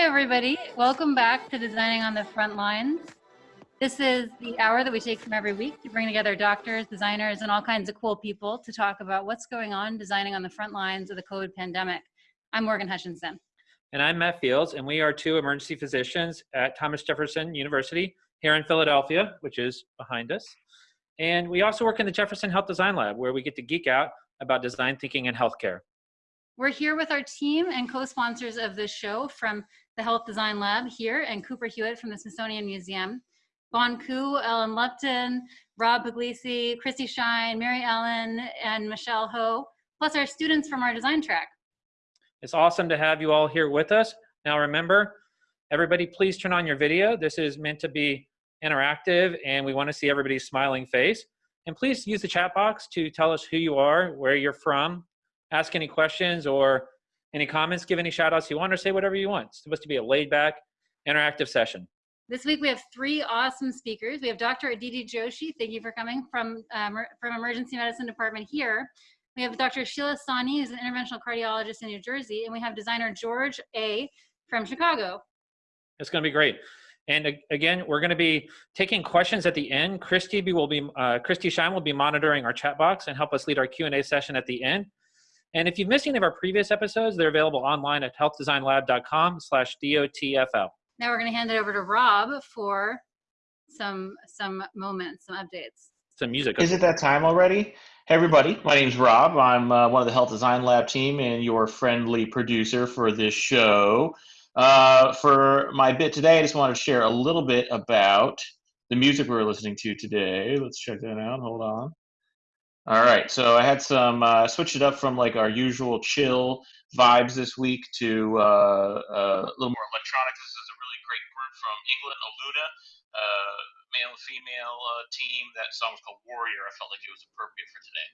Hi, everybody. Welcome back to Designing on the Front Lines. This is the hour that we take from every week to bring together doctors, designers, and all kinds of cool people to talk about what's going on designing on the front lines of the COVID pandemic. I'm Morgan Hutchinson. And I'm Matt Fields, and we are two emergency physicians at Thomas Jefferson University here in Philadelphia, which is behind us. And we also work in the Jefferson Health Design Lab, where we get to geek out about design thinking and healthcare. We're here with our team and co-sponsors of this show from the Health Design Lab here and Cooper Hewitt from the Smithsonian Museum. Bon Ku, Ellen Lupton, Rob Puglisi, Christy Shine, Mary Ellen, and Michelle Ho, plus our students from our design track. It's awesome to have you all here with us. Now remember, everybody please turn on your video. This is meant to be interactive and we want to see everybody's smiling face. And please use the chat box to tell us who you are, where you're from, ask any questions or any comments, give any shout outs you want or say whatever you want. It's supposed to be a laid back, interactive session. This week we have three awesome speakers. We have Dr. Aditi Joshi, thank you for coming from, um, from Emergency Medicine Department here. We have Dr. Sheila Sani, who's an interventional cardiologist in New Jersey, and we have designer George Aye from Chicago. It's gonna be great. And again, we're going to be taking questions at the end. Christy will be uh, Christy Shine will be monitoring our chat box and help us lead our Q&A session at the end. And if you've missed any of our previous episodes, they're available online at healthdesignlab.com slash DOTFL. Now we're going to hand it over to Rob for some some moments, some updates. Some music. Is it that time already? Hey everybody, my name's Rob. I'm uh, one of the Health Design Lab team and your friendly producer for this show. Uh, for my bit today, I just want to share a little bit about the music we are listening to today. Let's check that out. Hold on. All right, so I had some uh, switched it up from like our usual chill vibes this week to uh, uh, a little more electronic. This is a really great group from England, Aluna, uh, male and female uh, team. That song was called Warrior. I felt like it was appropriate for today.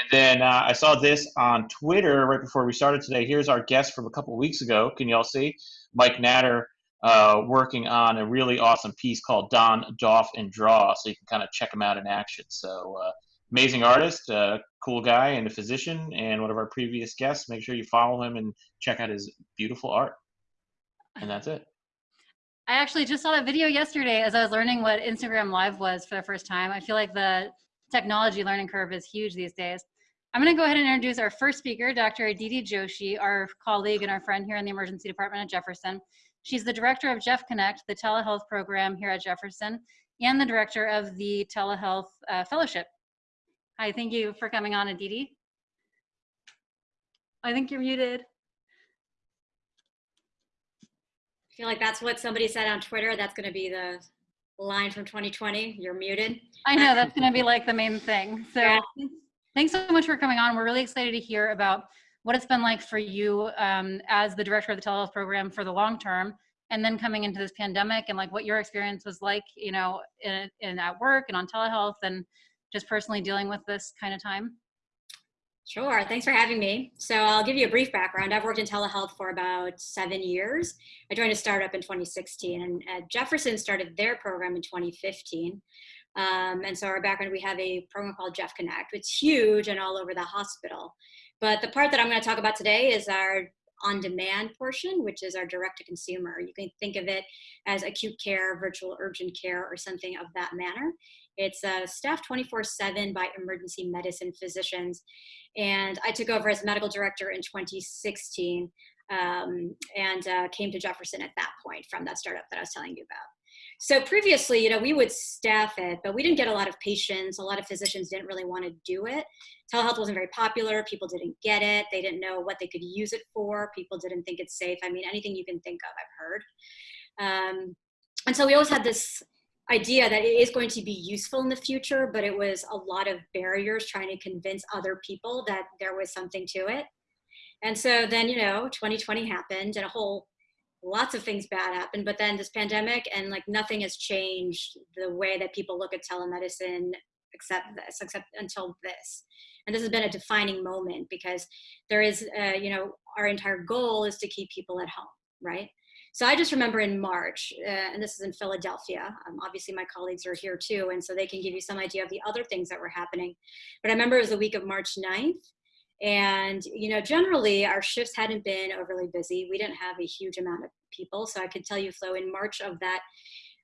And then uh, I saw this on Twitter right before we started today. Here's our guest from a couple weeks ago. Can you all see? Mike Natter. Uh, working on a really awesome piece called Don Doff and Draw, so you can kind of check him out in action. So amazing artist, uh, cool guy, and a physician, and one of our previous guests. Make sure you follow him and check out his beautiful art. And that's it. I actually just saw that video yesterday as I was learning what Instagram Live was for the first time. I feel like the technology learning curve is huge these days. I'm going to go ahead and introduce our first speaker, Dr. Aditi Joshi, our colleague and our friend here in the emergency department at Jefferson. She's the director of Jeff Connect, the telehealth program here at Jefferson, and the director of the telehealth uh, fellowship. Hi, thank you for coming on, Aditi. I think you're muted. I feel like that's what somebody said on Twitter. That's going to be the line from 2020. You're muted. I know that's going to be like the main thing. So yeah. thanks so much for coming on. We're really excited to hear about what it's been like for you um, as the director of the telehealth program for the long term and then coming into this pandemic and like what your experience was like you know in, in at work and on telehealth and just personally dealing with this kind of time Sure, thanks for having me. So I'll give you a brief background. I've worked in telehealth for about seven years. I joined a startup in 2016 and uh, Jefferson started their program in 2015. Um, and so our background, we have a program called Jeff Connect. It's huge and all over the hospital. But the part that I'm gonna talk about today is our on-demand portion, which is our direct-to-consumer. You can think of it as acute care, virtual urgent care, or something of that manner. It's uh, staffed 24-7 by emergency medicine physicians. And I took over as medical director in 2016 um, and uh, came to Jefferson at that point from that startup that I was telling you about. So previously, you know, we would staff it, but we didn't get a lot of patients. A lot of physicians didn't really want to do it. Telehealth wasn't very popular. People didn't get it. They didn't know what they could use it for. People didn't think it's safe. I mean, anything you can think of, I've heard. Um, and so we always had this idea that it is going to be useful in the future, but it was a lot of barriers trying to convince other people that there was something to it. And so then, you know, 2020 happened and a whole lots of things bad happened, but then this pandemic and like nothing has changed the way that people look at telemedicine except this, except until this. And this has been a defining moment because there is, uh, you know, our entire goal is to keep people at home, right? So I just remember in March, uh, and this is in Philadelphia. Um, obviously, my colleagues are here too, and so they can give you some idea of the other things that were happening. But I remember it was the week of March 9th, and you know, generally our shifts hadn't been overly busy. We didn't have a huge amount of people. So I could tell you, Flo, in March of that,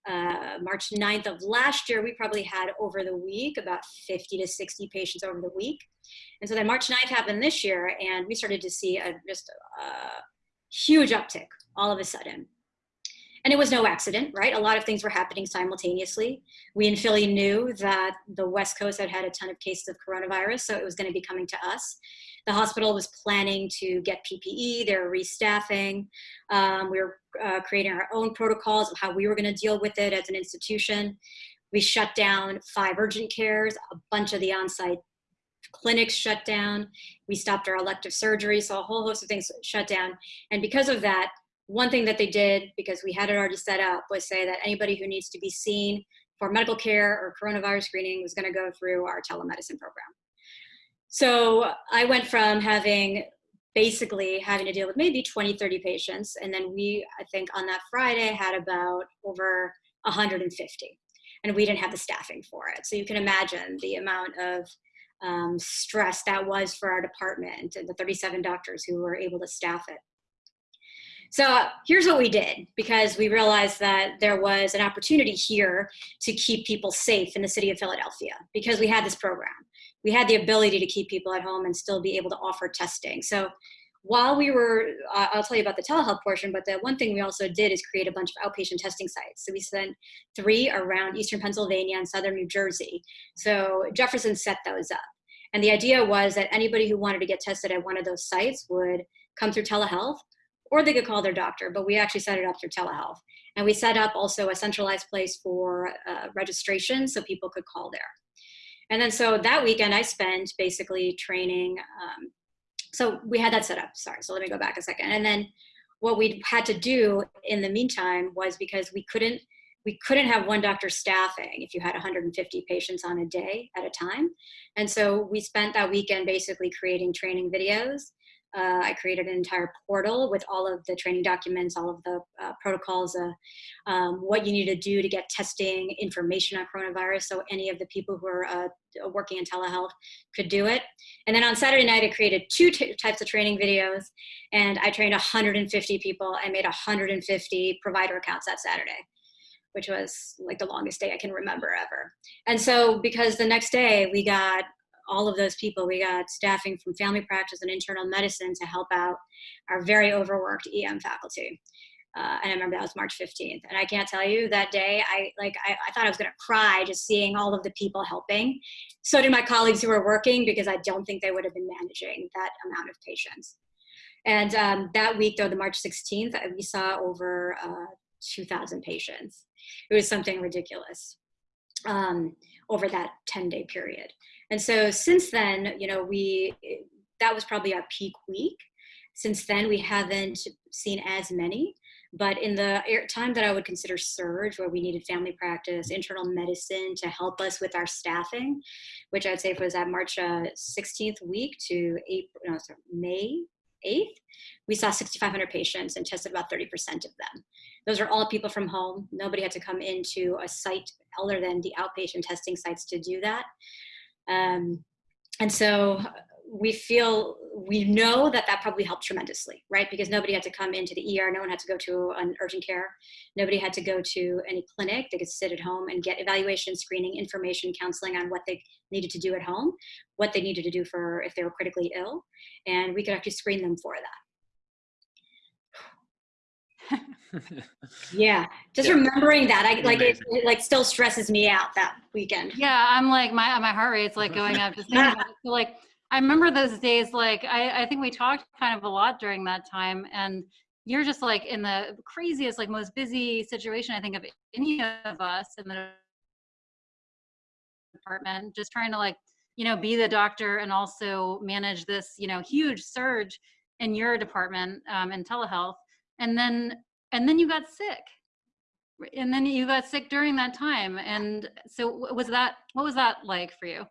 uh, March 9th of last year, we probably had over the week about 50 to 60 patients over the week. And so then March 9th happened this year, and we started to see a, just a huge uptick all of a sudden. And it was no accident, right? A lot of things were happening simultaneously. We in Philly knew that the West Coast had had a ton of cases of coronavirus, so it was going to be coming to us. The hospital was planning to get PPE, they're restaffing. Um, we were uh, creating our own protocols of how we were going to deal with it as an institution. We shut down five urgent cares, a bunch of the on site clinics shut down. We stopped our elective surgery, so a whole host of things shut down. And because of that, one thing that they did, because we had it already set up, was say that anybody who needs to be seen for medical care or coronavirus screening was going to go through our telemedicine program. So I went from having basically having to deal with maybe 20, 30 patients. And then we, I think on that Friday, had about over 150. And we didn't have the staffing for it. So you can imagine the amount of um, stress that was for our department and the 37 doctors who were able to staff it. So here's what we did because we realized that there was an opportunity here to keep people safe in the city of Philadelphia because we had this program. We had the ability to keep people at home and still be able to offer testing. So while we were, uh, I'll tell you about the telehealth portion, but the one thing we also did is create a bunch of outpatient testing sites. So we sent three around Eastern Pennsylvania and Southern New Jersey. So Jefferson set those up. And the idea was that anybody who wanted to get tested at one of those sites would come through telehealth or they could call their doctor, but we actually set it up through telehealth. And we set up also a centralized place for uh, registration so people could call there. And then so that weekend I spent basically training. Um, so we had that set up, sorry, so let me go back a second. And then what we had to do in the meantime was because we couldn't we couldn't have one doctor staffing if you had 150 patients on a day at a time. And so we spent that weekend basically creating training videos uh, I created an entire portal with all of the training documents, all of the uh, protocols, uh, um, what you need to do to get testing information on coronavirus. So any of the people who are uh, working in telehealth could do it. And then on Saturday night, I created two types of training videos and I trained 150 people. I made 150 provider accounts that Saturday which was like the longest day I can remember ever. And so because the next day we got all of those people. We got staffing from family practice and internal medicine to help out our very overworked EM faculty. Uh, and I remember that was March 15th. And I can't tell you that day, I like I, I thought I was gonna cry just seeing all of the people helping. So did my colleagues who were working because I don't think they would have been managing that amount of patients. And um, that week though, the March 16th, we saw over uh, 2,000 patients. It was something ridiculous um, over that 10 day period. And so since then, you know, we, that was probably our peak week. Since then, we haven't seen as many, but in the time that I would consider surge, where we needed family practice, internal medicine to help us with our staffing, which I'd say was at March uh, 16th week to April, no, sorry, May 8th, we saw 6,500 patients and tested about 30% of them. Those are all people from home. Nobody had to come into a site other than the outpatient testing sites to do that. Um, and so we feel, we know that that probably helped tremendously, right? Because nobody had to come into the ER, no one had to go to an urgent care, nobody had to go to any clinic, they could sit at home and get evaluation, screening, information, counseling on what they needed to do at home, what they needed to do for if they were critically ill, and we could actually screen them for that. yeah, just yeah. remembering that, I like it, it, Like still stresses me out that weekend. Yeah, I'm like my my heart rate's like going up just thinking about it. So like I remember those days. Like I I think we talked kind of a lot during that time, and you're just like in the craziest, like most busy situation I think of any of us in the department, just trying to like you know be the doctor and also manage this you know huge surge in your department um, in telehealth and then and then you got sick. And then you got sick during that time and so was that what was that like for you?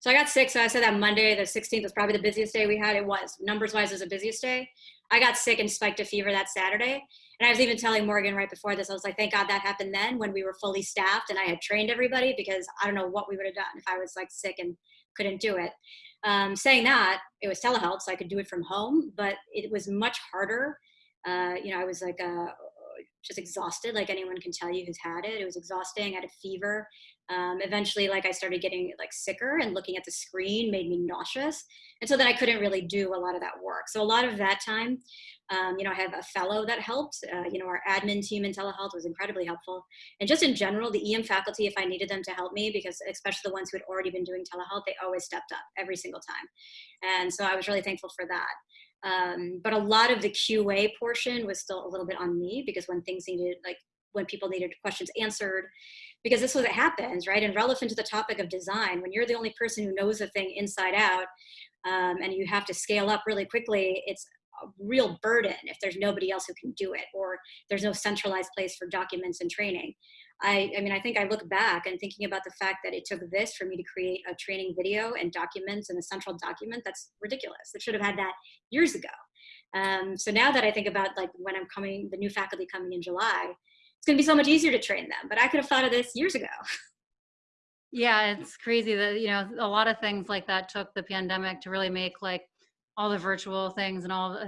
So i got sick so i said that monday the 16th was probably the busiest day we had. It was numbers wise was the busiest day. I got sick and spiked a fever that saturday and i was even telling morgan right before this i was like thank god that happened then when we were fully staffed and i had trained everybody because i don't know what we would have done if i was like sick and couldn't do it. Um, saying that it was telehealth so i could do it from home but it was much harder uh, you know, I was like a just exhausted, like anyone can tell you who's had it. It was exhausting. I had a fever. Um, eventually, like I started getting like sicker, and looking at the screen made me nauseous, and so then I couldn't really do a lot of that work. So a lot of that time, um, you know, I have a fellow that helped. Uh, you know, our admin team in telehealth was incredibly helpful, and just in general, the EM faculty, if I needed them to help me, because especially the ones who had already been doing telehealth, they always stepped up every single time, and so I was really thankful for that. Um, but a lot of the QA portion was still a little bit on me because when things needed, like when people needed questions answered, because this was what happens, right? And relevant to the topic of design, when you're the only person who knows a thing inside out um, and you have to scale up really quickly, it's a real burden if there's nobody else who can do it or there's no centralized place for documents and training. I, I mean, I think I look back and thinking about the fact that it took this for me to create a training video and documents and a central document, that's ridiculous. It should have had that years ago. Um, so now that I think about like when I'm coming, the new faculty coming in July, it's gonna be so much easier to train them, but I could have thought of this years ago. Yeah, it's crazy that, you know, a lot of things like that took the pandemic to really make like all the virtual things and all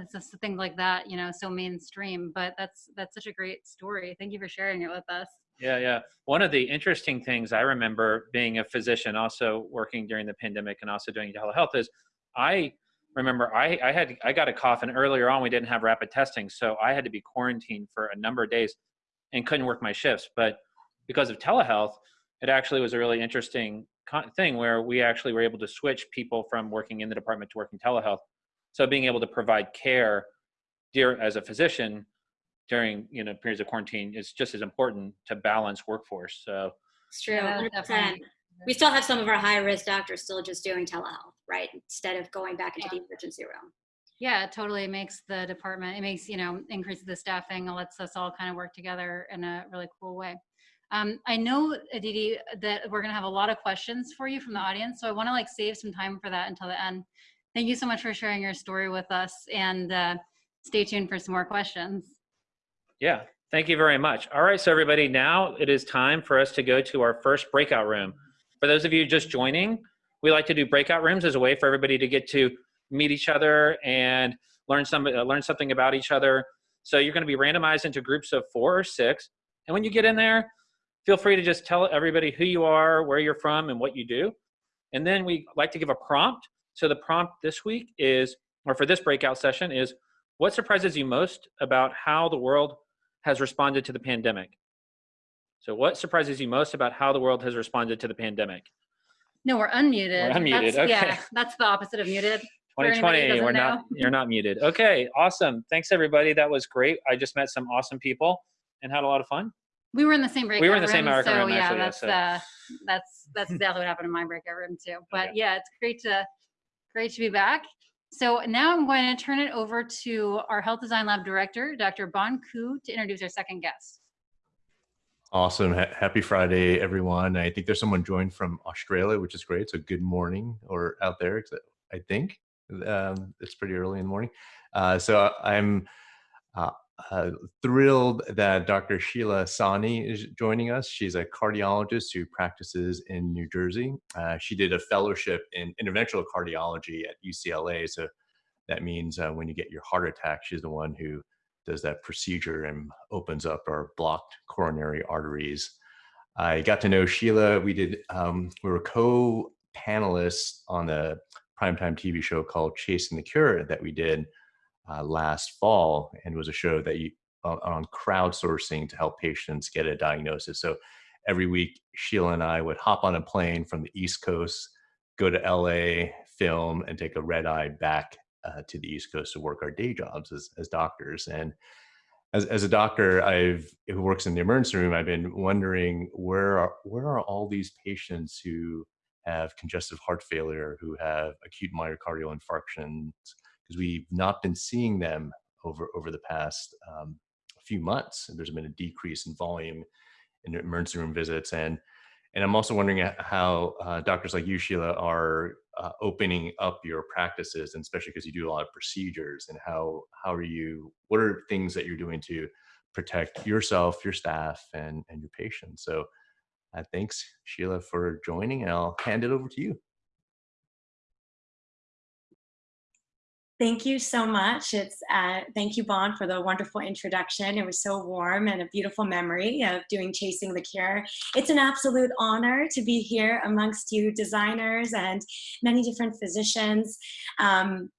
things like that, you know, so mainstream, but that's, that's such a great story. Thank you for sharing it with us. Yeah, yeah. One of the interesting things I remember being a physician, also working during the pandemic and also doing telehealth, is I remember I, I had I got a cough and earlier on we didn't have rapid testing, so I had to be quarantined for a number of days and couldn't work my shifts. But because of telehealth, it actually was a really interesting thing where we actually were able to switch people from working in the department to working telehealth. So being able to provide care dear as a physician during you know periods of quarantine is just as important to balance workforce. So it's true, 100%. We still have some of our high risk doctors still just doing telehealth, right? Instead of going back into yeah. the emergency room. Yeah, totally. it totally makes the department, it makes, you know, increases the staffing, it lets us all kind of work together in a really cool way. Um, I know, Aditi, that we're gonna have a lot of questions for you from the audience, so I wanna like save some time for that until the end. Thank you so much for sharing your story with us and uh, stay tuned for some more questions. Yeah, thank you very much. All right, so everybody, now it is time for us to go to our first breakout room. For those of you just joining, we like to do breakout rooms as a way for everybody to get to meet each other and learn some uh, learn something about each other. So you're going to be randomized into groups of four or six. And when you get in there, feel free to just tell everybody who you are, where you're from, and what you do. And then we like to give a prompt. So the prompt this week is, or for this breakout session is, what surprises you most about how the world has responded to the pandemic. So what surprises you most about how the world has responded to the pandemic? No, we're unmuted. We're unmuted, that's, okay. Yeah, that's the opposite of muted. 2020, we're not, you're not muted. Okay, awesome. Thanks everybody, that was great. I just met some awesome people and had a lot of fun. We were in the same breakout room. We were in the room, same breakout so room, yeah, actually, yeah, that's, so- uh, that's, that's exactly what happened in my breakout room too. But Okay. yeah, it's great to, great to be back. So now I'm going to turn it over to our Health Design Lab Director, Dr. Bon Ku, to introduce our second guest. Awesome. Ha- Happy Friday, everyone. I think there's someone joined from Australia, which is great. So good morning or out there, I think. Um, it's pretty early in the morning. Uh, so I'm uh, uh, thrilled that Dr. Sheila Sani is joining us. She's a cardiologist who practices in New Jersey. Uh, she did a fellowship in interventional cardiology at UCLA. So that means uh, when you get your heart attack, she's the one who does that procedure and opens up our blocked coronary arteries. I got to know Sheila. We did, um, we were co-panelists on a primetime TV show called Chasing the Cure that we did uh, last fall, and was a show that you on, on crowdsourcing to help patients get a diagnosis. So every week, Sheila and I would hop on a plane from the East Coast, go to LA, film, and take a red eye back uh, to the East Coast to work our day jobs as, as doctors. And as, as a doctor, I've who works in the emergency room, I've been wondering where are where are all these patients who have congestive heart failure, who have acute myocardial infarctions, because we've not been seeing them over over the past um, few months. There's been a decrease in volume in emergency room visits, and and I'm also wondering how uh, doctors like you, Sheila, are uh, opening up your practices, and especially because you do a lot of procedures, and how how are you? What are things that you're doing to protect yourself, your staff, and and your patients? So, uh, thanks, Sheila, for joining, and I'll hand it over to you. Thank you so much. It's uh, thank you, Bon, for the wonderful introduction. It was so warm and a beautiful memory of doing Chasing the Cure. It's an absolute honor to be here amongst you designers and many different physicians. Um,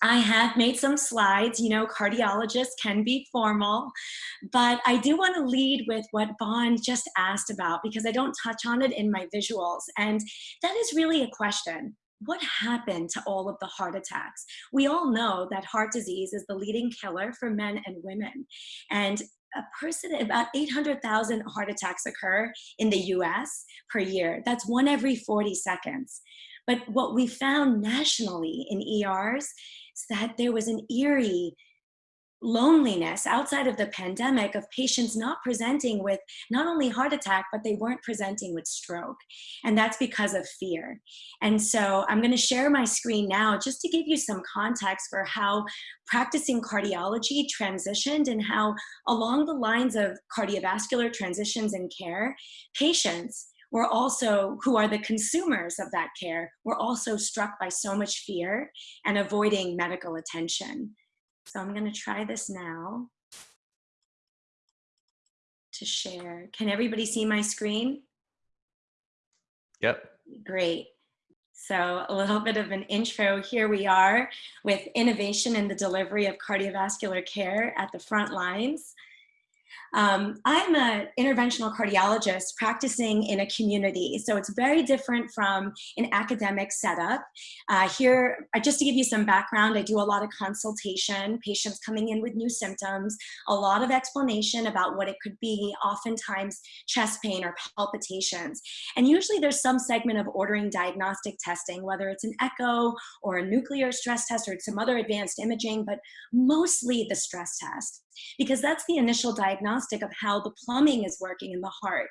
I have made some slides, you know, cardiologists can be formal, but I do want to lead with what Bon just asked about because I don't touch on it in my visuals. And that is really a question what happened to all of the heart attacks? We all know that heart disease is the leading killer for men and women. And a person, about 800,000 heart attacks occur in the US per year. That's one every 40 seconds. But what we found nationally in ERs is that there was an eerie loneliness outside of the pandemic of patients not presenting with not only heart attack, but they weren't presenting with stroke. And that's because of fear. And so I'm gonna share my screen now just to give you some context for how practicing cardiology transitioned and how along the lines of cardiovascular transitions in care, patients were also, who are the consumers of that care, were also struck by so much fear and avoiding medical attention. So I'm going to try this now to share. Can everybody see my screen? Yep. Great. So a little bit of an intro. Here we are with innovation in the delivery of cardiovascular care at the front lines. Um, I'm an interventional cardiologist practicing in a community, so it's very different from an academic setup. Uh, here, uh, just to give you some background, I do a lot of consultation, patients coming in with new symptoms, a lot of explanation about what it could be, oftentimes chest pain or palpitations. And usually there's some segment of ordering diagnostic testing, whether it's an echo or a nuclear stress test or some other advanced imaging, but mostly the stress test because that's the initial diagnostic of how the plumbing is working in the heart.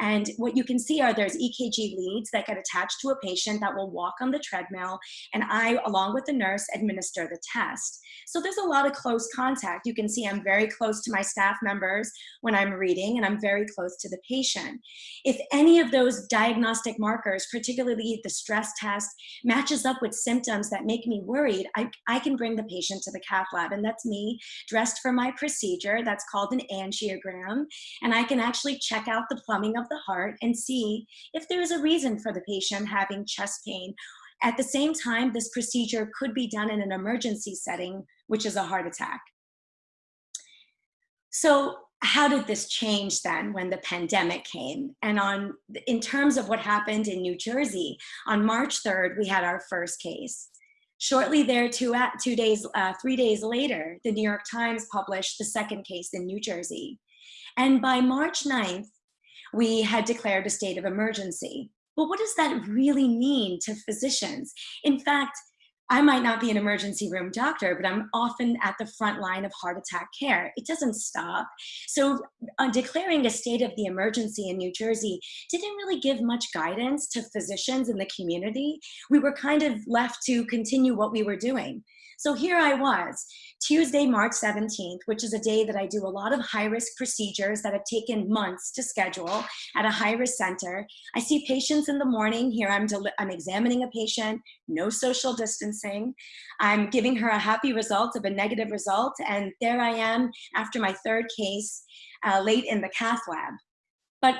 And what you can see are there's EKG leads that get attached to a patient that will walk on the treadmill and I, along with the nurse, administer the test. So there's a lot of close contact. You can see I'm very close to my staff members when I'm reading and I'm very close to the patient. If any of those diagnostic markers, particularly the stress test, matches up with symptoms that make me worried, I, I can bring the patient to the cath lab and that's me dressed for my procedure that's called an angiogram. And I can actually check out the plumbing of the heart and see if there is a reason for the patient having chest pain. At the same time, this procedure could be done in an emergency setting, which is a heart attack. So how did this change then when the pandemic came? And on in terms of what happened in New Jersey, on March 3rd, we had our first case. Shortly there, two, two days, uh, three days later, the New York Times published the second case in New Jersey. And by March 9th, we had declared a state of emergency. But what does that really mean to physicians? In fact, I might not be an emergency room doctor, but I'm often at the front line of heart attack care. It doesn't stop. So uh, declaring a state of the emergency in New Jersey didn't really give much guidance to physicians in the community. We were kind of left to continue what we were doing. So here I was, Tuesday, March 17th, which is a day that I do a lot of high risk procedures that have taken months to schedule at a high risk center. I see patients in the morning. Here I'm, I'm examining a patient, no social distancing. I'm giving her a happy result of a negative result. And there I am after my third case uh, late in the cath lab. But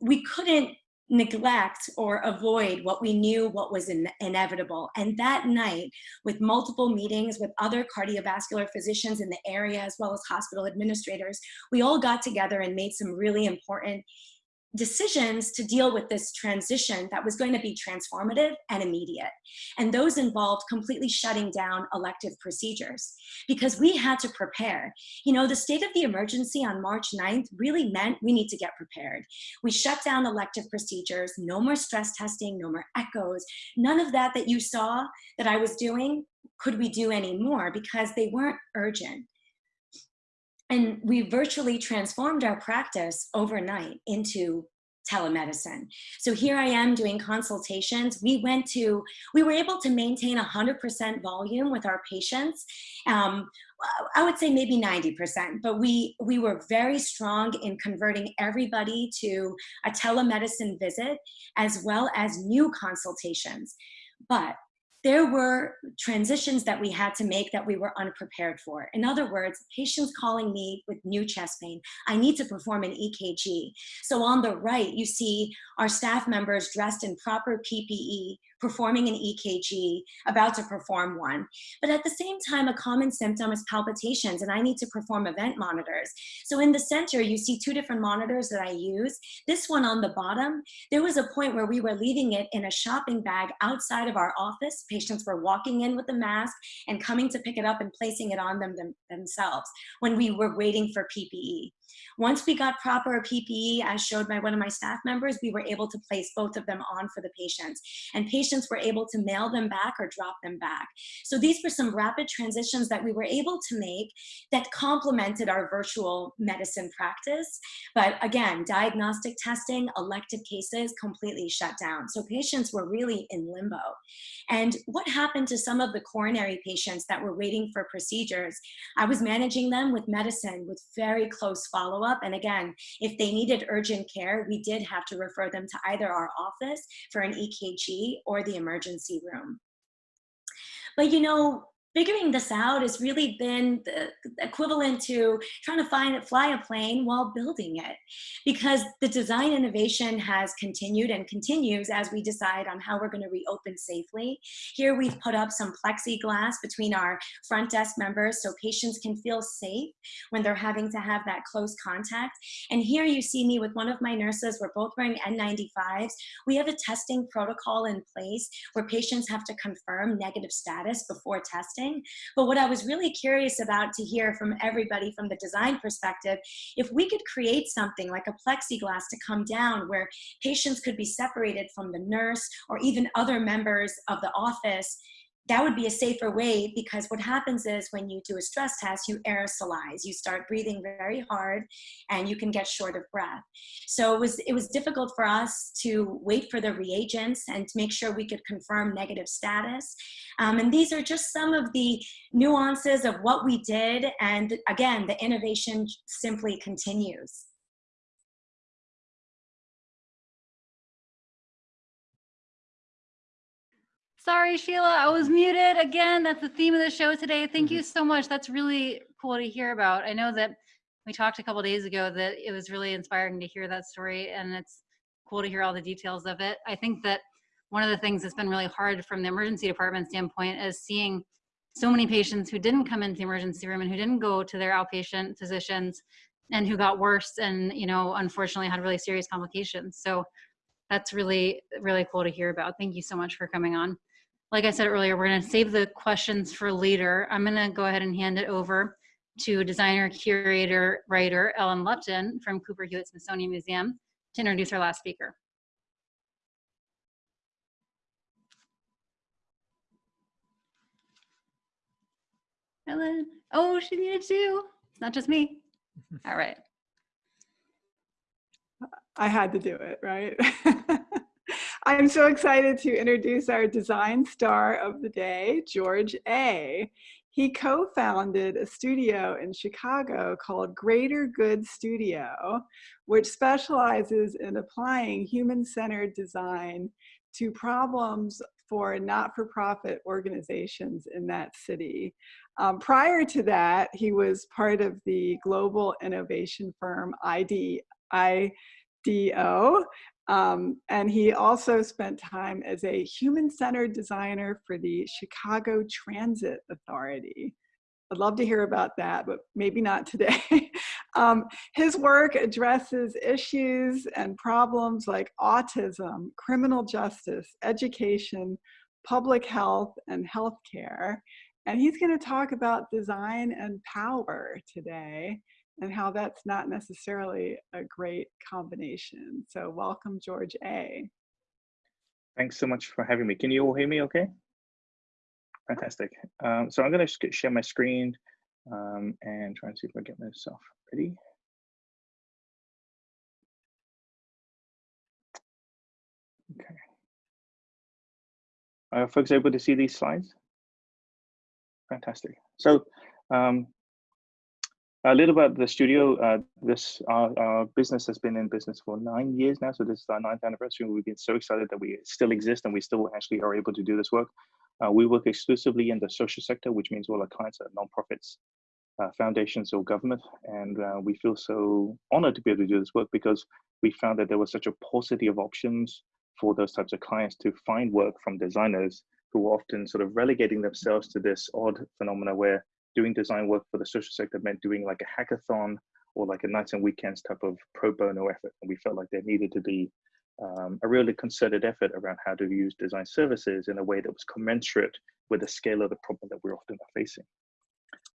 we couldn't neglect or avoid what we knew what was in, inevitable. And that night, with multiple meetings with other cardiovascular physicians in the area, as well as hospital administrators, we all got together and made some really important decisions to deal with this transition that was going to be transformative and immediate. And those involved completely shutting down elective procedures because we had to prepare. You know, the state of the emergency on March 9th really meant we need to get prepared. We shut down elective procedures, no more stress testing, no more echoes, none of that that you saw that I was doing could we do anymore because they weren't urgent. And we virtually transformed our practice overnight into telemedicine. So here I am doing consultations. We went to, we were able to maintain 100% volume with our patients. Um, I would say maybe 90%, but we, we were very strong in converting everybody to a telemedicine visit as well as new consultations. But there were transitions that we had to make that we were unprepared for. In other words, patients calling me with new chest pain, I need to perform an EKG. So on the right, you see our staff members dressed in proper PPE, performing an EKG, about to perform one. But at the same time, a common symptom is palpitations, and I need to perform event monitors. So in the center, you see two different monitors that I use. This one on the bottom, there was a point where we were leaving it in a shopping bag outside of our office. Patients were walking in with a mask and coming to pick it up and placing it on them, them themselves when we were waiting for PPE. Once we got proper PPE, as showed by one of my staff members, we were able to place both of them on for the patients. And patients were able to mail them back or drop them back. So these were some rapid transitions that we were able to make that complemented our virtual medicine practice. But again, diagnostic testing, elective cases completely shut down. So patients were really in limbo. And what happened to some of the coronary patients that were waiting for procedures? I was managing them with medicine with very close follow-up. And again, if they needed urgent care, we did have to refer them to either our office for an EKG or the emergency room. But you know, figuring this out has really been the equivalent to trying to find fly a plane while building it. Because the design innovation has continued and continues as we decide on how we're going to reopen safely. Here we've put up some plexiglass between our front desk members so patients can feel safe when they're having to have that close contact. And here you see me with one of my nurses. We're both wearing n95s we have a testing protocol in place where patients have to confirm negative status before testing but what I was really curious about to hear from everybody from the design perspective, if we could create something like a plexiglass to come down where patients could be separated from the nurse or even other members of the office that would be a safer way because what happens is when you do a stress test, you aerosolize, you start breathing very hard and you can get short of breath. So it was, it was difficult for us to wait for the reagents and to make sure we could confirm negative status. Um, and these are just some of the nuances of what we did. And again, the innovation simply continues. Sorry, Sheila, I was muted again. That's the theme of the show today. Thank you mm-hmm. so much. That's really cool to hear about. I know that we talked a couple days ago that it was really inspiring to hear that story, and it's cool to hear all the details of it. I think that one of the things that's been really hard from the emergency department standpoint is seeing so many patients who didn't come into the emergency room and who didn't go to their outpatient physicians and who got worse and you know unfortunately had really serious complications so that's really really cool to hear about thank you so much for coming on like I said earlier, we're going to save the questions for later. I'm going to go ahead and hand it over to designer, curator, writer Ellen Lupton from Cooper Hewitt Smithsonian Museum to introduce our last speaker. Ellen. Oh, she needed to. It's not just me. All right. I had to do it, right? I'm so excited to introduce our design star of the day, George Aye He co-founded a studio in Chicago called Greater Good Studio, which specializes in applying human-centered design to problems for not-for-profit organizations in that city. Um, prior to that, he was part of the global innovation firm ID, IDEO, um, and he also spent time as a human-centered designer for the Chicago Transit Authority. I'd love to hear about that, but maybe not today. um, his work addresses issues and problems like autism, criminal justice, education, public health, and healthcare. And he's going to talk about design and power today and how that's not necessarily a great combination. So welcome, George Aye Thanks so much for having me. Can you all hear me okay? Fantastic. Um, so I'm going to share my screen um, and try and see if I get myself ready. Okay. Are folks able to see these slides? Fantastic. So um, a little about the studio. Uh, this our, our, business has been in business for nine years now, so this is our ninth anniversary. We've been so excited that we still exist and we still actually are able to do this work. Uh, we work exclusively in the social sector, which means all our clients are nonprofits, uh, foundations, or government. And uh, we feel so honored to be able to do this work because we found that there was such a paucity of options for those types of clients to find work from designers who were often sort of relegating themselves to this odd phenomena where doing design work for the social sector meant doing like a hackathon or like a nights and weekends type of pro bono effort. And we felt like there needed to be um, a really concerted effort around how to use design services in a way that was commensurate with the scale of the problem that we're often facing.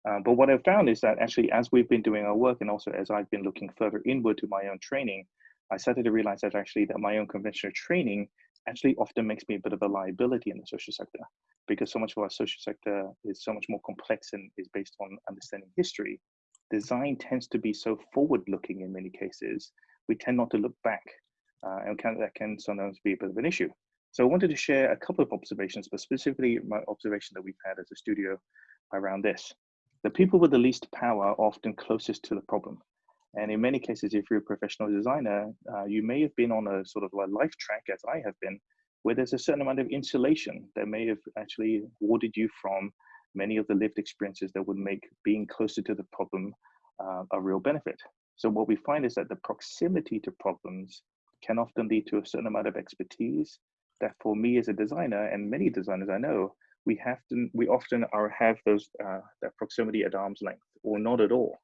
Um, but what I've found is that actually, as we've been doing our work, and also as I've been looking further inward to my own training, I started to realize that actually that my own conventional training actually often makes me a bit of a liability in the social sector because so much of our social sector is so much more complex and is based on understanding history. Design tends to be so forward looking in many cases, we tend not to look back uh, and can, that can sometimes be a bit of an issue. So I wanted to share a couple of observations, but specifically my observation that we've had as a studio around this. The people with the least power are often closest to the problem. And in many cases, if you're a professional designer, uh, you may have been on a sort of a life track, as I have been, where there's a certain amount of insulation that may have actually warded you from many of the lived experiences that would make being closer to the problem uh, a real benefit. So what we find is that the proximity to problems can often lead to a certain amount of expertise that for me as a designer and many designers I know, we have to, we often are have those, uh, that proximity at arm's length or not at all.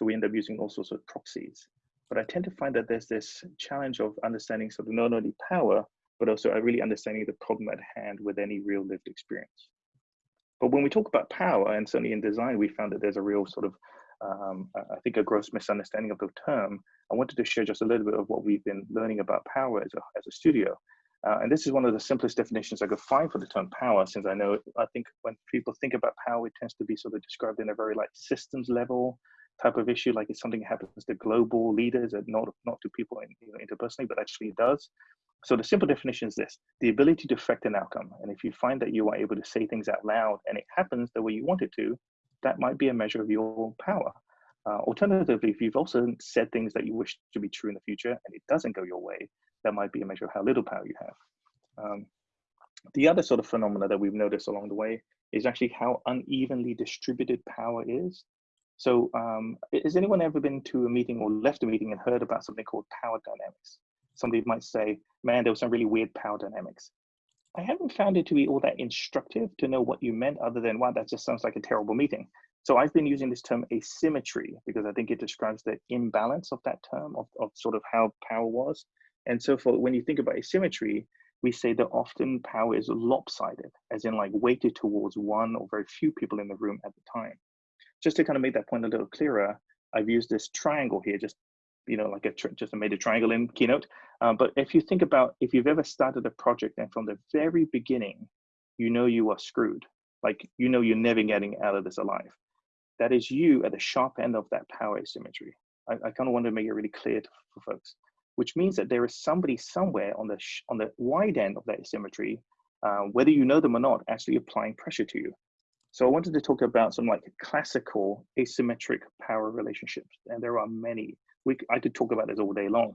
So we end up using all sorts of proxies. But I tend to find that there's this challenge of understanding sort of not only power, but also really understanding the problem at hand with any real lived experience. But when we talk about power, and certainly in design, we found that there's a real sort of, um, I think, a gross misunderstanding of the term. I wanted to share just a little bit of what we've been learning about power as a, as a studio. Uh, and this is one of the simplest definitions I could find for the term power, since I know, I think when people think about power, it tends to be sort of described in a very like systems level type of issue, like it's something happens to global leaders and not, not to people in, you know, interpersonally, but actually it does. So the simple definition is this, the ability to affect an outcome. And if you find that you are able to say things out loud and it happens the way you want it to, that might be a measure of your power. Uh, alternatively, if you've also said things that you wish to be true in the future and it doesn't go your way, that might be a measure of how little power you have. Um, the other sort of phenomena that we've noticed along the way is actually how unevenly distributed power is. So um, has anyone ever been to a meeting or left a meeting and heard about something called power dynamics? Somebody might say, man, there was some really weird power dynamics. I haven't found it to be all that instructive to know what you meant other than, wow, that just sounds like a terrible meeting. So I've been using this term asymmetry because I think it describes the imbalance of that term of, of sort of how power was. And so for when you think about asymmetry, we say that often power is lopsided, as in like weighted towards one or very few people in the room at the time just to kind of make that point a little clearer, I've used this triangle here, just you know, like a just made a triangle in Keynote. Um, but if you think about if you've ever started a project and from the very beginning, you know you are screwed, like you know you're never getting out of this alive. That is you at the sharp end of that power asymmetry. I, I kind of want to make it really clear to, for folks, which means that there is somebody somewhere on the on the wide end of that asymmetry, uh, whether you know them or not, actually applying pressure to you. So I wanted to talk about some like classical asymmetric power relationships, and there are many. We, I could talk about this all day long.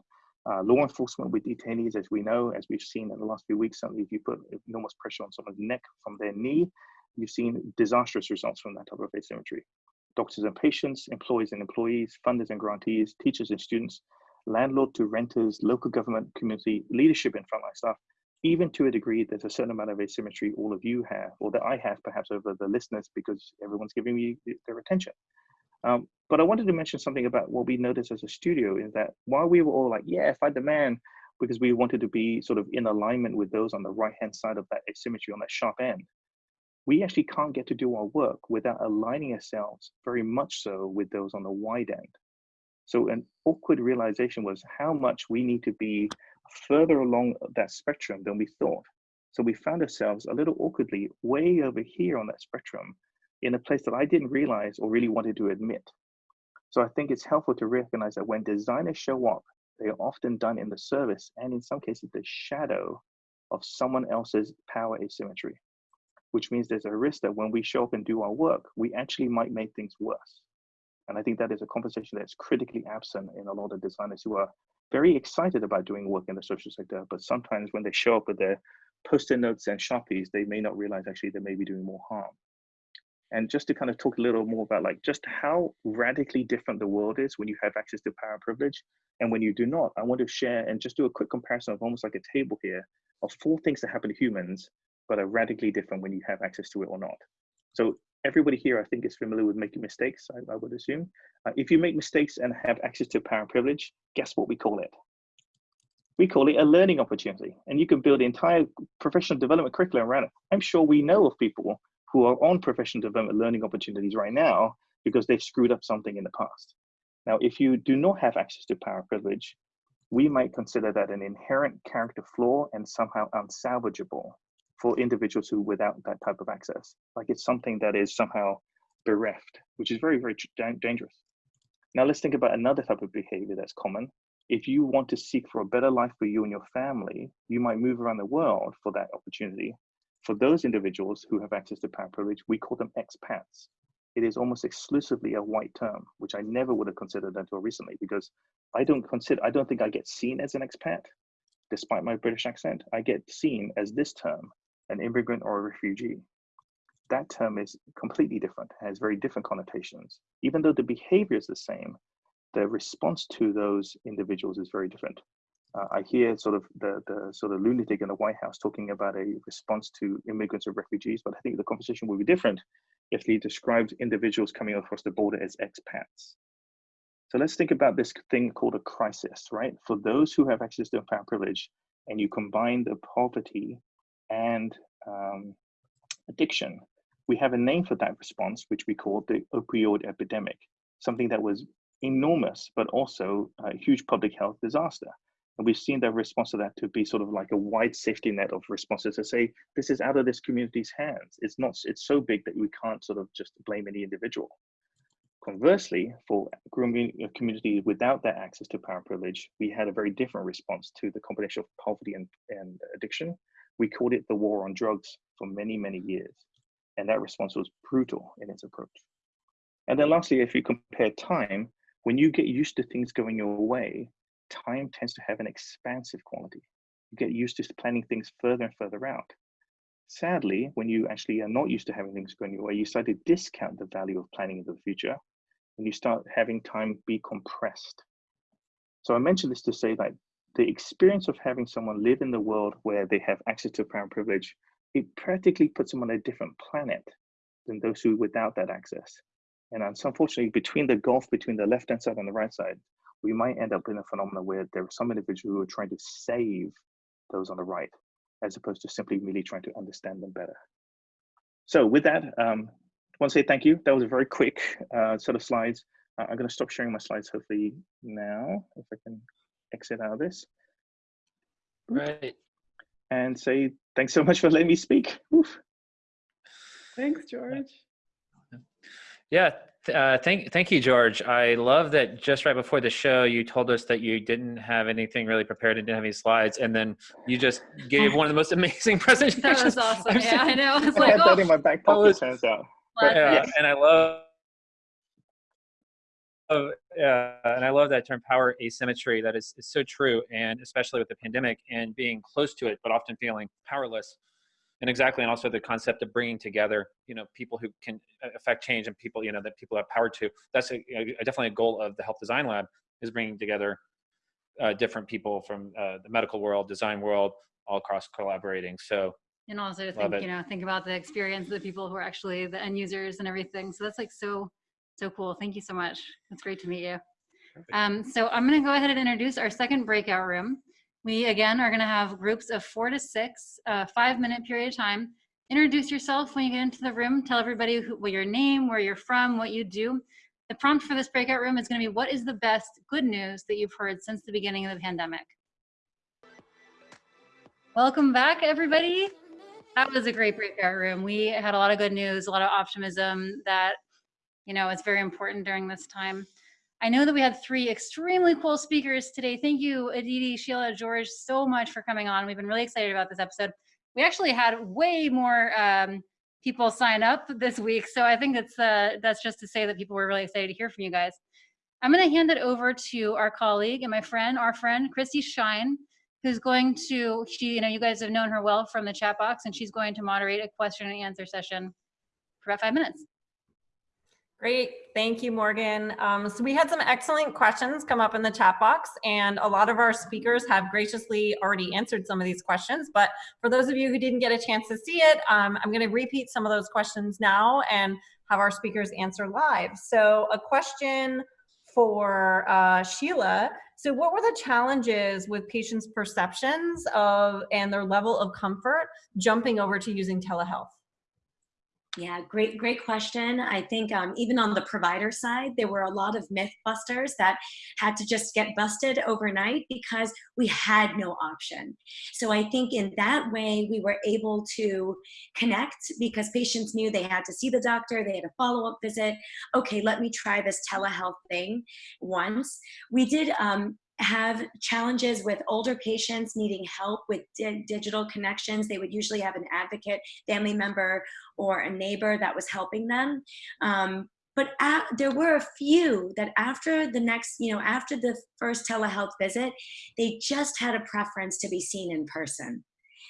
Uh, law enforcement with detainees, as we know, as we've seen in the last few weeks, certainly if you put enormous pressure on someone's neck from their knee, you've seen disastrous results from that type of asymmetry. Doctors and patients, employees and employees, funders and grantees, teachers and students, landlord to renters, local government, community, leadership and frontline staff, even to a degree, there's a certain amount of asymmetry all of you have, or that I have perhaps over the listeners because everyone's giving me their attention. Um, but I wanted to mention something about what we noticed as a studio is that while we were all like, yeah, fight the man, because we wanted to be sort of in alignment with those on the right hand side of that asymmetry on that sharp end, we actually can't get to do our work without aligning ourselves very much so with those on the wide end. So an awkward realization was how much we need to be further along that spectrum than we thought. So we found ourselves a little awkwardly way over here on that spectrum in a place that I didn't realize or really wanted to admit. So I think it's helpful to recognize that when designers show up, they are often done in the service and in some cases the shadow of someone else's power asymmetry, which means there's a risk that when we show up and do our work, we actually might make things worse. And I think that is a conversation that's critically absent in a lot of designers who are very excited about doing work in the social sector, but sometimes when they show up with their post-it notes and sharpies, they may not realize actually they may be doing more harm. And just to kind of talk a little more about like just how radically different the world is when you have access to power and privilege and when you do not, I want to share and just do a quick comparison of almost like a table here of four things that happen to humans, but are radically different when you have access to it or not. So everybody here, I think, is familiar with making mistakes, I, I would assume. Uh, if you make mistakes and have access to power and privilege, guess what we call it? We call it a learning opportunity. And you can build the entire professional development curriculum around it. I'm sure we know of people who are on professional development learning opportunities right now because they've screwed up something in the past. Now, if you do not have access to power and privilege, we might consider that an inherent character flaw and somehow unsalvageable for individuals who without that type of access. Like it's something that is somehow bereft, which is very, very dangerous. Now let's think about another type of behavior that's common. If you want to seek for a better life for you and your family, you might move around the world for that opportunity. For those individuals who have access to power privilege, we call them expats. It is almost exclusively a white term, which I never would have considered until recently because I don't consider, I don't think I get seen as an expat, despite my British accent. I get seen as this term, an immigrant or a refugee. That term is completely different, has very different connotations. Even though the behavior is the same, the response to those individuals is very different. Uh, I hear sort of the, the sort of lunatic in the White House talking about a response to immigrants or refugees, but I think the conversation will be different if he described individuals coming across the border as expats. So let's think about this thing called a crisis, right? For those who have access to power privilege, and you combine the poverty and um, addiction, we have a name for that response, which we call the opioid epidemic, something that was enormous, but also a huge public health disaster. And we've seen the response to that to be sort of like a wide safety net of responses to say, this is out of this community's hands. It's not, it's so big that we can't sort of just blame any individual. Conversely, for a community without that access to power and privilege, we had a very different response to the combination of poverty and, and addiction. We called it the war on drugs for many, many years. And that response was brutal in its approach. And then lastly, if you compare time, when you get used to things going your way, time tends to have an expansive quality. You get used to planning things further and further out. Sadly, when you actually are not used to having things going your way, you start to discount the value of planning into the future and you start having time be compressed. So I mentioned this to say that the experience of having someone live in the world where they have access to power privilege, it practically puts them on a different planet than those who without that access. And unfortunately, between the gulf between the left-hand side and the right side, we might end up in a phenomenon where there are some individuals who are trying to save those on the right, as opposed to simply merely trying to understand them better. So with that, um, I want to say thank you. That was a very quick uh, set of slides. Uh, I'm going to stop sharing my slides hopefully now, if I can exit out of this. Right. And say thanks so much for letting me speak. Oof. Thanks, George. Yeah, uh, thank, thank you, George. I love that just right before the show, you told us that you didn't have anything really prepared and didn't have any slides, and then you just gave one of the most amazing presentations. That was awesome. Yeah, I know. I was I like, had that oh, in my back pocket, was- turns out. But- yeah, yes. and I love. Yeah, and I love that term power asymmetry. That is, is so true, and especially with the pandemic and being close to it, but often feeling powerless. And exactly, and also the concept of bringing together, you know, people who can affect change and people, you know, that people have power to. That's a, a, definitely a goal of the Health Design Lab is bringing together uh, different people from uh, the medical world, design world, all across collaborating. So and also to think, it. you know, think about the experience of the people who are actually the end users and everything. So that's like so, so cool. Thank you so much. It's great to meet you. Um, so I'm going to go ahead and introduce our second breakout room. We again are going to have groups of four to six, uh, five minute period of time. Introduce yourself when you get into the room. Tell everybody who, what your name, where you're from, what you do. The prompt for this breakout room is going to be what is the best good news that you've heard since the beginning of the pandemic? Welcome back, everybody. That was a great breakout room. We had a lot of good news, a lot of optimism that, you know, it's very important during this time. I know that we had three extremely cool speakers today. Thank you, Aditi, Sheila, George, so much for coming on. We've been really excited about this episode. We actually had way more um, people sign up this week, so I think that's uh, that's just to say that people were really excited to hear from you guys. I'm going to hand it over to our colleague and my friend, our friend, Christy Shine, who's going to, she, you know, you guys have known her well from the chat box, and she's going to moderate a question and answer session for about five minutes. Great, thank you, Morgan. Um, so we had some excellent questions come up in the chat box and a lot of our speakers have graciously already answered some of these questions. But for those of you who didn't get a chance to see it, um, I'm gonna repeat some of those questions now and have our speakers answer live. So a question for uh, Sheila. So what were the challenges with patients' perceptions of and their level of comfort jumping over to using telehealth? Yeah, great, great question. I think um, even on the provider side, there were a lot of myth busters that had to just get busted overnight because we had no option. So I think in that way, we were able to connect because patients knew they had to see the doctor, they had a follow-up visit. Okay, let me try this telehealth thing once. We did um, have challenges with older patients needing help with di digital connections. They would usually have an advocate, family member, or a neighbor that was helping them. Um, but at, there were a few that after the next, you know, after the first telehealth visit, they just had a preference to be seen in person.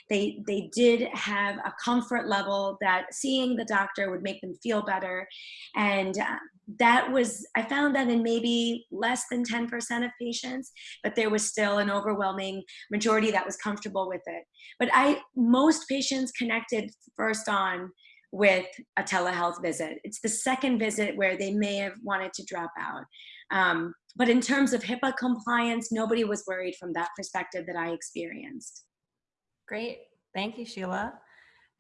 They, they did have a comfort level that seeing the doctor would make them feel better. And uh, that was, I found that in maybe less than 10% of patients, but there was still an overwhelming majority that was comfortable with it. But I, most patients connected first on with a telehealth visit. It's the second visit where they may have wanted to drop out. Um, but in terms of HIPAA compliance, nobody was worried from that perspective that I experienced. Great. Thank you, Sheila.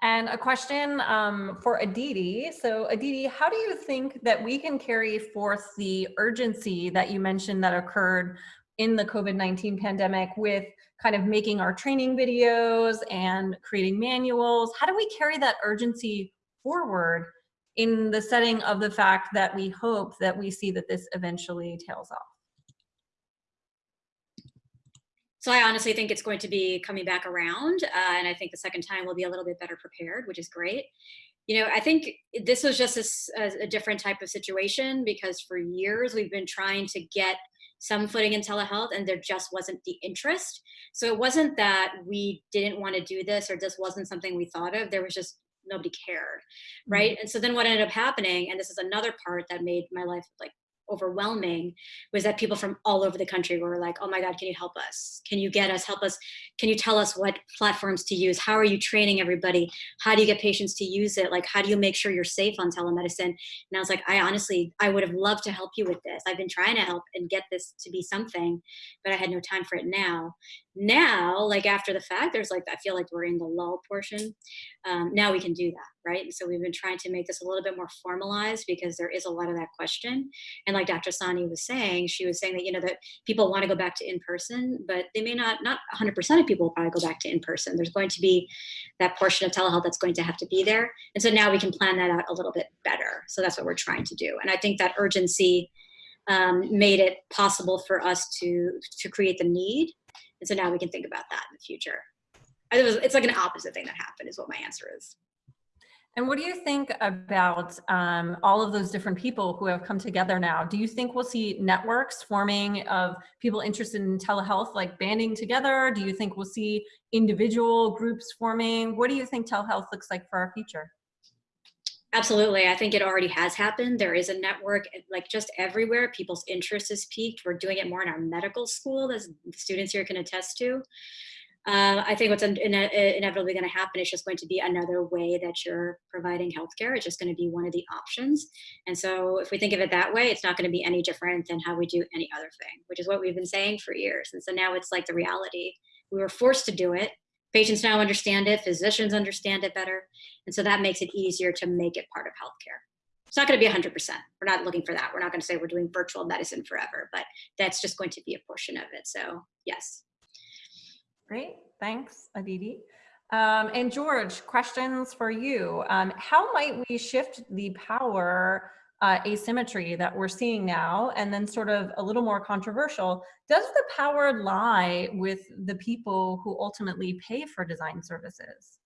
And a question um, for Aditi. So Aditi, how do you think that we can carry forth the urgency that you mentioned that occurred in the COVID-19 pandemic with kind of making our training videos and creating manuals? How do we carry that urgency forward in the setting of the fact that we hope that we see that this eventually tails off? So I honestly think it's going to be coming back around. Uh, and I think the second time we'll be a little bit better prepared, which is great. You know, I think this was just a, a different type of situation because for years we've been trying to get some footing in telehealth and there just wasn't the interest. So it wasn't that we didn't want to do this or this wasn't something we thought of. There was just nobody cared, right? Mm -hmm. And so then what ended up happening, and this is another part that made my life like overwhelming was that people from all over the country were like, oh my God, can you help us? Can you get us, help us? Can you tell us what platforms to use? How are you training everybody? How do you get patients to use it? Like, how do you make sure you're safe on telemedicine? And I was like, I honestly, I would have loved to help you with this. I've been trying to help and get this to be something, but I had no time for it now. Now, like after the fact, there's like, I feel like we're in the lull portion. Um, now we can do that right? And so we've been trying to make this a little bit more formalized because there is a lot of that question. And like Dr. Sani was saying, she was saying that, you know, that people want to go back to in-person, but they may not, not 100% of people will probably go back to in-person. There's going to be that portion of telehealth that's going to have to be there. And so now we can plan that out a little bit better. So that's what we're trying to do. And I think that urgency um, made it possible for us to, to create the need. And so now we can think about that in the future. It was, it's like an opposite thing that happened is what my answer is. And what do you think about um, all of those different people who have come together now? Do you think we'll see networks forming of people interested in telehealth, like banding together? Do you think we'll see individual groups forming? What do you think telehealth looks like for our future? Absolutely. I think it already has happened. There is a network like just everywhere. People's interest is peaked. We're doing it more in our medical school, as students here can attest to. Uh, I think what's in, in, inevitably going to happen is just going to be another way that you're providing healthcare. It's just going to be one of the options. And so if we think of it that way, it's not going to be any different than how we do any other thing, which is what we've been saying for years. And so now it's like the reality. We were forced to do it. Patients now understand it. Physicians understand it better. And so that makes it easier to make it part of healthcare. It's not going to be 100%. We're not looking for that. We're not going to say we're doing virtual medicine forever, but that's just going to be a portion of it. So yes. Great, thanks, Aditi. Um, and George, questions for you. Um, how might we shift the power uh, asymmetry that we're seeing now? And then sort of a little more controversial, does the power lie with the people who ultimately pay for design services?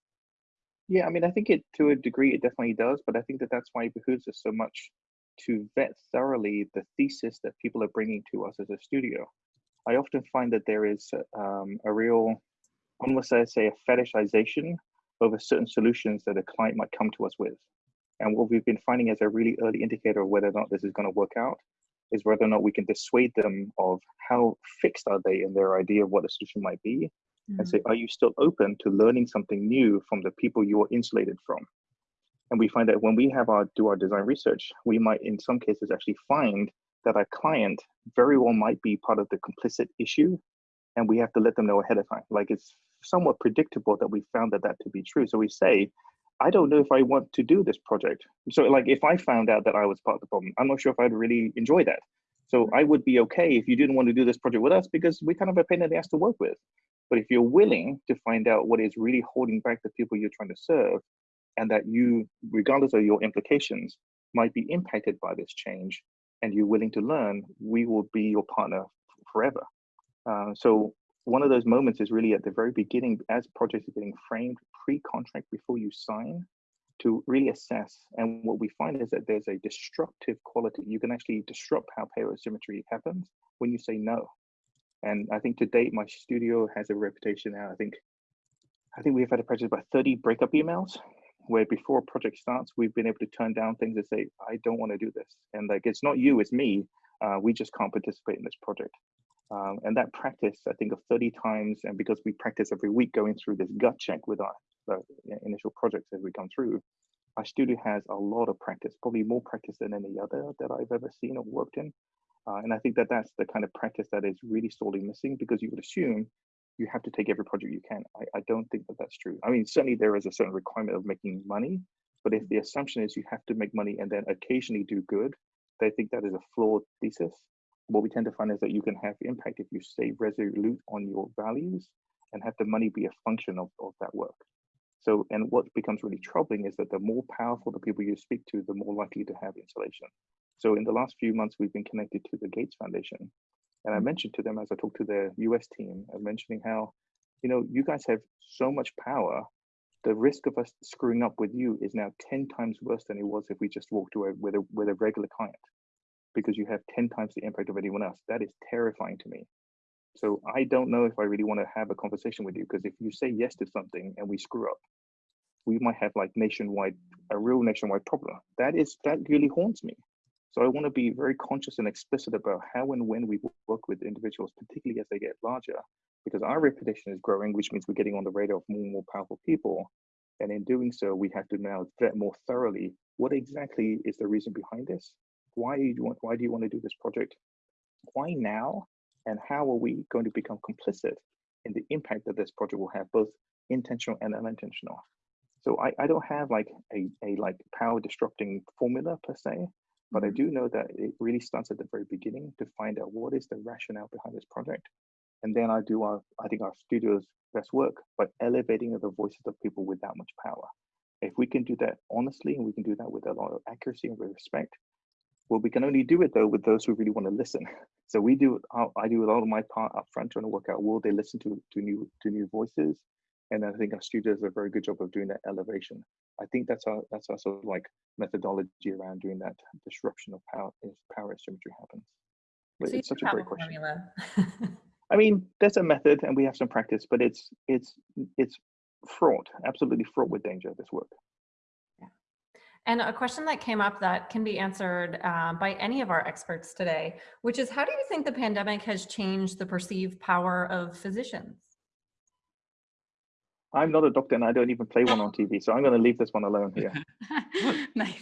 Yeah, I mean, I think it to a degree it definitely does, but I think that that's why it behooves us so much to vet thoroughly the thesis that people are bringing to us as a studio. I often find that there is um, a real, almost I say, a fetishization over certain solutions that a client might come to us with. And what we've been finding as a really early indicator of whether or not this is going to work out is whether or not we can dissuade them of how fixed are they in their idea of what a solution might be mm-hmm. and say, are you still open to learning something new from the people you are insulated from? And we find that when we have our do our design research, we might in some cases actually find that our client very well might be part of the complicit issue and we have to let them know ahead of time. Like it's somewhat predictable that we found that that to be true. So we say, I don't know if I want to do this project. So like if I found out that I was part of the problem, I'm not sure if I'd really enjoy that. So mm-hmm. I would be okay if you didn't want to do this project with us because we kind of a pain in the ass to work with. But if you're willing to find out what is really holding back the people you're trying to serve, and that you, regardless of your implications, might be impacted by this change, and you're willing to learn, we will be your partner forever. Uh, so one of those moments is really at the very beginning as projects are getting framed pre-contract before you sign to really assess. And what we find is that there's a destructive quality. You can actually disrupt how power asymmetry happens when you say no. And I think to date, my studio has a reputation now. I think I think we've had a practice about 30 breakup emails where before a project starts, we've been able to turn down things and say, I don't want to do this. And like, it's not you, it's me. Uh, we just can't participate in this project. Um, and that practice, I think of 30 times, and because we practice every week going through this gut check with our initial projects as we come through, our studio has a lot of practice, probably more practice than any other that I've ever seen or worked in. Uh, and I think that that's the kind of practice that is really sorely missing because you would assume you have to take every project you can. I, I don't think that that's true. I mean, certainly there is a certain requirement of making money, but if mm. the assumption is you have to make money and then occasionally do good, I think that is a flawed thesis what we tend to find is that you can have impact if you stay resolute on your values and have the money be a function of, of that work. So, and what becomes really troubling is that the more powerful the people you speak to, the more likely to have insulation. So in the last few months, we've been connected to the Gates Foundation. And I mm. mentioned to them as I talked to the US team, I'm mentioning how, you know, you guys have so much power. The risk of us screwing up with you is now 10 times worse than it was if we just walked away with a, with a regular client because you have 10 times the impact of anyone else. That is terrifying to me. So I don't know if I really want to have a conversation with you because if you say yes to something and we screw up, we might have like nationwide, a real nationwide problem. That is, that really haunts me. So I want to be very conscious and explicit about how and when we work with individuals, particularly as they get larger, because our reputation is growing, which means we're getting on the radar of more and more powerful people. And in doing so, we have to now vet more thoroughly what exactly is the reason behind this? Why do you want why do you want to do this project? Why now? And how are we going to become complicit in the impact that this project will have both intentional and unintentional? So i, I don't have like a, a like power disrupting formula per se but i do know that it really starts at the very beginning to find out what is the rationale behind this project and then i do our i think our studio's best work by elevating the voices of people with that much power if we can do that honestly and we can do that with a lot of accuracy and with respect well, we can only do it though with those who really want to listen. So we do. Uh, I do a lot of my part up front trying to work out will they listen to to new to new voices, and I think our studios do a very good job of doing that elevation. I think that's our that's our sort of like methodology around doing that disruption of power if power asymmetry happens. So it's such a great question. I mean, there's a method and we have some practice, but it's it's it's fraught, absolutely fraught with danger. This work. Yeah. And a question that came up that can be answered uh, by any of our experts today, which is how do you think the pandemic has changed the perceived power of physicians? I'm not a doctor and I don't even play one on TV, so I'm going to leave this one alone here. nice.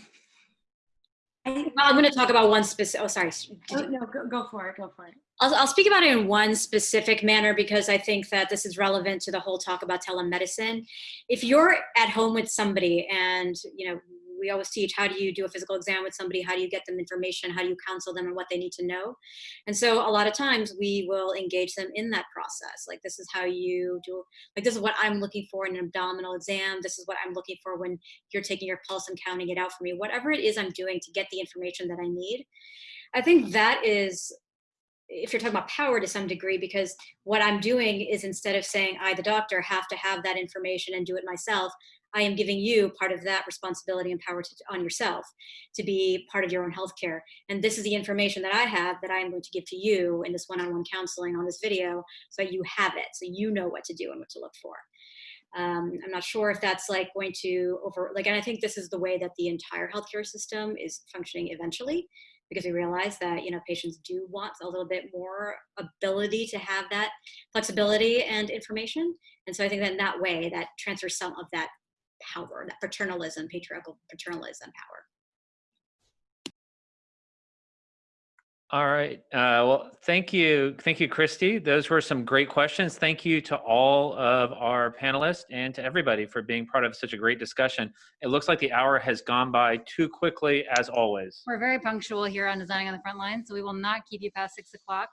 well, I'm going to talk about one specific. Oh, sorry. Oh, no, go, go for it. Go for it. I'll, I'll speak about it in one specific manner because I think that this is relevant to the whole talk about telemedicine. If you're at home with somebody and you know we always teach how do you do a physical exam with somebody? How do you get them information? How do you counsel them and what they need to know? And so a lot of times we will engage them in that process. Like this is how you do like this is what i'm looking for in an abdominal exam. This is what i'm looking for when you're taking your pulse and counting it out for me. Whatever it is i'm doing to get the information that i need. I think that is if you're talking about power to some degree, because what I'm doing is instead of saying I, the doctor, have to have that information and do it myself, I am giving you part of that responsibility and power to, on yourself to be part of your own healthcare. And this is the information that I have that I am going to give to you in this one-on-one counseling on this video so you have it, so you know what to do and what to look for. Um, I'm not sure if that's like going to over, like, and I think this is the way that the entire healthcare system is functioning eventually because we realize that you know patients do want a little bit more ability to have that flexibility and information and so i think that in that way that transfers some of that power that paternalism patriarchal paternalism power All right. Uh, well, thank you. Thank you, Christy. Those were some great questions. Thank you to all of our panelists and to everybody for being part of such a great discussion. It looks like the hour has gone by too quickly, as always. We're very punctual here on Designing on the Front Line, so we will not keep you past six o'clock.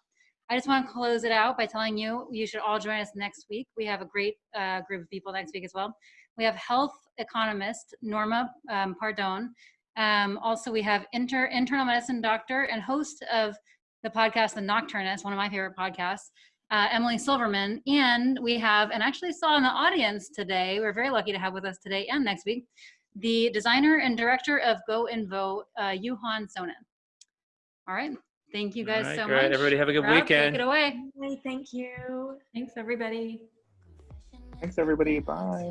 I just want to close it out by telling you you should all join us next week. We have a great uh, group of people next week as well. We have health economist Norma um, Pardone um, also, we have inter, internal medicine doctor and host of the podcast, The Nocturnist, one of my favorite podcasts, uh, Emily Silverman. And we have, and actually saw in the audience today, we're very lucky to have with us today and next week, the designer and director of GoInvo, uh, Juhan Sonin. All right. Thank you guys right, so great. much. Everybody have a good Rob, weekend. Take it away. Hey, thank you. Thanks, everybody. Thanks, everybody. Bye.